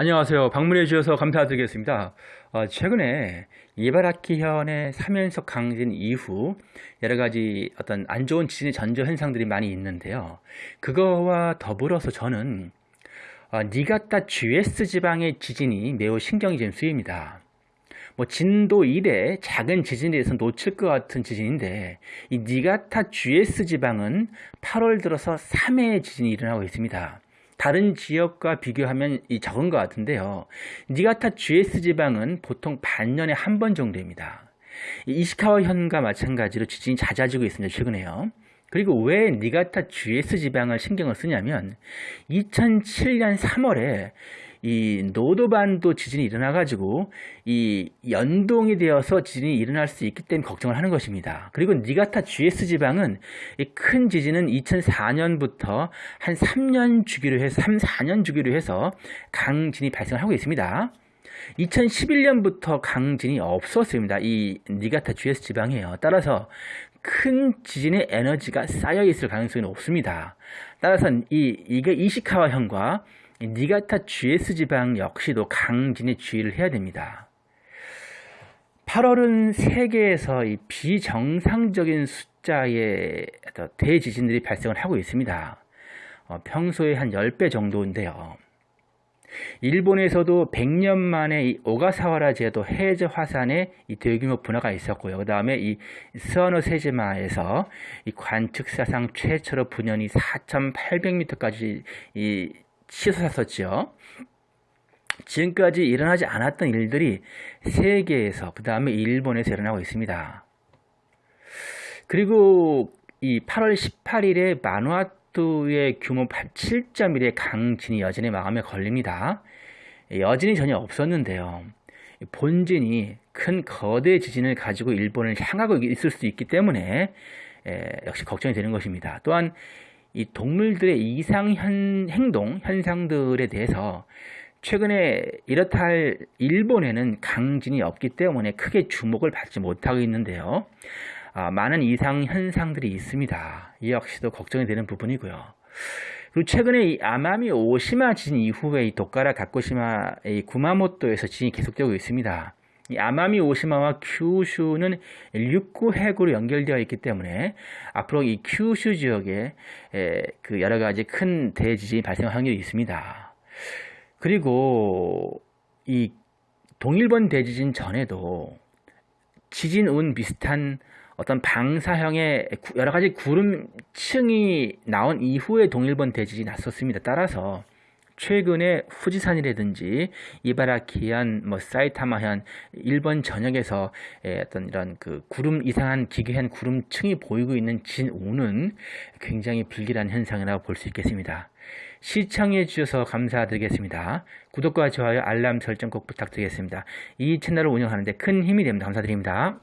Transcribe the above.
안녕하세요. 방문해 주셔서 감사드리겠습니다. 어, 최근에 이바라키현의 3연속 강진 이후 여러 가지 어떤 안 좋은 지진의 전조 현상들이 많이 있는데요. 그거와 더불어서 저는 어, 니가타 GS 지방의 지진이 매우 신경이 좀 쓰입니다. 뭐 진도 1의 작은 지진에 대해서 놓칠 것 같은 지진인데 이 니가타 GS 지방은 8월 들어서 3회의 지진이 일어나고 있습니다. 다른 지역과 비교하면 이 적은 것 같은데요. 니가타 GS 지방은 보통 반년에 한 번 정도입니다. 이시카와 현과 마찬가지로 지진이 잦아지고 있습니다. 최근에요. 그리고 왜 니가타 GS 지방을 신경을 쓰냐면 2007년 3월에 이 노도반도 지진이 일어나 가지고 이 연동이 되어서 지진이 일어날 수 있기 때문에 걱정을 하는 것입니다. 그리고 니가타 GS 지방은 큰 지진은 2004년부터 한 3년 주기로 해서 3, 4년 주기로 해서 강진이 발생하고 있습니다. 2011년부터 강진이 없었습니다. 이 니가타 GS 지방이에요. 따라서 큰 지진의 에너지가 쌓여 있을 가능성이 높습니다. 따라서 이 이게 이시카와현과 니가타 GS 지방 역시도 강진에 주의를 해야 됩니다. 8월은 세계에서 이 비정상적인 숫자의 대지진들이 발생을 하고 있습니다. 어, 평소에 한 10배 정도인데요. 일본에서도 100년 만에 이 오가사와라 제도 해저 화산에 이 대규모 분화가 있었고요. 그 다음에 이 스와노 세지마에서 이 관측 사상 최초로 분연이 4,800m까지 이 치솟았었죠. 지금까지 일어나지 않았던 일들이 세계에서 그 다음에 일본에서 일어나고 있습니다. 그리고 이 8월 18일에 마누아투의 규모 7.1의 강진이 여진의 마음에 걸립니다. 여진이 전혀 없었는데요. 본진이 큰 거대 지진을 가지고 일본을 향하고 있을 수 있기 때문에 역시 걱정이 되는 것입니다. 또한 이 동물들의 이상 현, 행동 현상들에 대해서 최근에 이렇다 할 일본에는 강진이 없기 때문에 크게 주목을 받지 못하고 있는데요. 아, 많은 이상 현상들이 있습니다. 이 역시도 걱정이 되는 부분이고요. 그리고 최근에 이 아마미 오시마 지진 이후에 이 도카라 가쿠시마 이 구마모토에서 지진이 계속되고 있습니다. 이 아마미 오시마와 큐슈는 육구 핵으로 연결되어 있기 때문에 앞으로 이 큐슈 지역에 그 여러 가지 큰 대지진이 발생할 확률이 있습니다. 그리고 이 동일본 대지진 전에도 지진 운 비슷한 어떤 방사형의 여러 가지 구름층이 나온 이후에 동일본 대지진이 났었습니다. 따라서 최근에 후지산이라든지 이바라키현, 뭐 사이타마현, 일본 전역에서 어떤 이런 그 구름 이상한 기괴한 구름층이 보이고 있는 진오는 굉장히 불길한 현상이라고 볼 수 있겠습니다. 시청해 주셔서 감사드리겠습니다. 구독과 좋아요, 알람 설정 꼭 부탁드리겠습니다. 이 채널을 운영하는데 큰 힘이 됩니다. 감사드립니다.